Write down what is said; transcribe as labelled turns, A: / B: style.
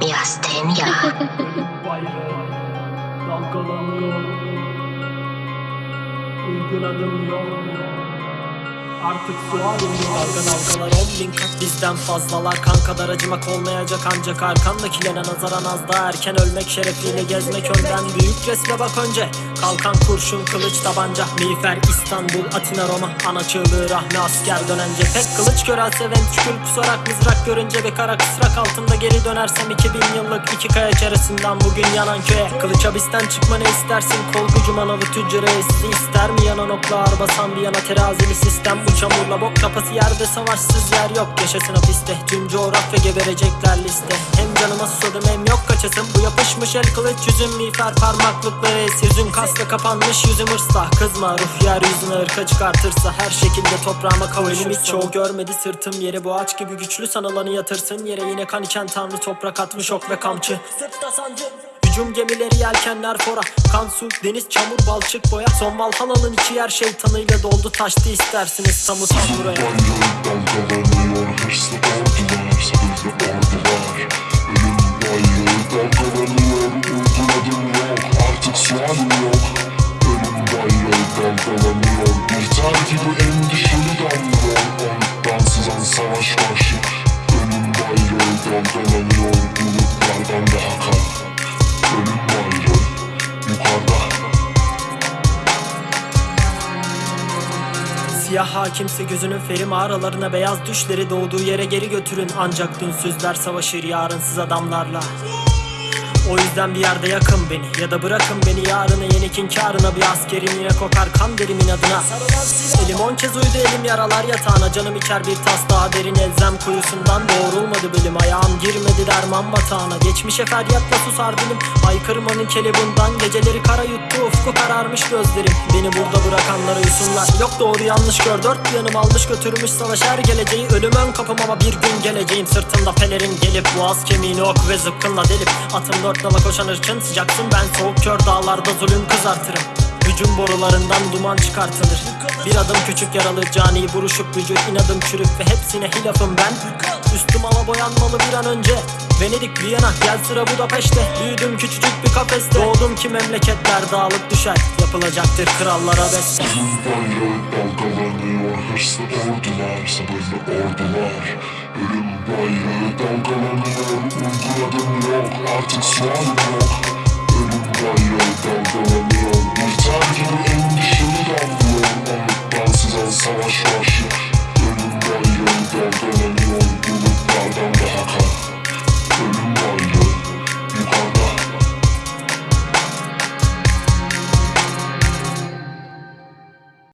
A: Miastenia.
B: bayrağı dalgalanıyor Uygun adım yok Artık su alınıyor Dalga bizden fazlalar Kan kadar acımak olmayacak ancak arkandakilere nazaran az daha erken ölmek şerefiyle gezmek önden Büyük resme bak önce Kalkan kurşun kılıç tabanca Miğfer İstanbul Atina Roma Ana çığlığı rahmi asker dönen cephe. Kılıç görelse ventrikül kusarak mızrak görünce bir kara kısrak altında geri dönersem 2000 yıllık iki kaya çaresinden bugün yanan köye. Kılıç hapisten çıkma ne istersin? Kolgucu manavı tüccarı essi ister mi? Yanan okla ağır basan bir yana terazili sistem. Bu çamurla bok kafası yerde savaşsız yer yok. Yaşasın hapiste tüm coğrafya geberecekler liste. Hem canıma susadım hem yok kaçasın Bu yapışmış el kılıç yüzüm miğfer parmaklıkları esir Yüzün kasla kapanmış yüzüm hırsla Kızma ruh yeryüzüne ırka çıkartırsa. Her şekilde toprağıma kavuşursam hiç çoğu görmedi sırtım yeri Bu ağaç gibi güçlü sanılanı yatırsın Yere. Yine kan içen tanrı toprak atmış ok ve kamçı. Sırtta sancı. Hücum gemileri yelkenler fora. Kan su deniz çamur balçık boya. Son Valhalla'nın içi yer şeytanıyla doldu taştı istersiniz Samut buraya.
C: Dalgalanıyor yok Ölüm bayrağı dalgalanıyor Bir ter gibi endişeli damlıyor Ondan sızan savaş başı Ölüm bayrağı dalgalanıyor Bulutlardan daha kan Ölüm bayrağı yukarıda
B: Siyah hakimse gözünün feri mağaralarına beyaz düşleri doğduğu yere geri götürün. Ancak dünsüzler savaşır yarınsız adamlarla o yüzden bir yerde yakın beni Ya da bırakın beni yarına yenik inkarına Bir askerim yine kokar kan derimin adına. Elim on kez uydu elim yaralar yatağına. Canım içer bir tas daha derin elzem kuyusundan. Doğrulmadı belim ayağım girmedi derman batağına. Geçmişe feryatla susar dilim. Haykırmanın kelebundan Geceleri kara yuttu ufku kararmış gözlerim. Beni burada bırakanlara yusunlar Yok doğru yanlış gör dört yanım almış götürmüş savaş. Her geleceği Ölüm ön kapım ama bir gün geleceğim. Sırtımda pelerin gelip boğaz kemiğini ok ve zıpkınla delip Atım nala koşan ırkın sıcaksın ben soğuk kör dağlarda zulüm kızartırım. Hücum borularından duman çıkartılır. Bir adım küçük yaralı cani buruşup vücut inadım çürük ve hepsine hilafım ben. Üstüm ala boyanmalı bir an önce. Venedik, Viyana, gel sıra Budapeşte. Büyüdüm küçücük bir kafeste. Doğdum ki memleketler dağılıp düşer. Yapılacaktır krallara beste
C: bayrağı dalgalanıyor hırslı ordular sabırlı ordular. Ölüm bayrağı dalgalanıyor artık sualim yok Ölüm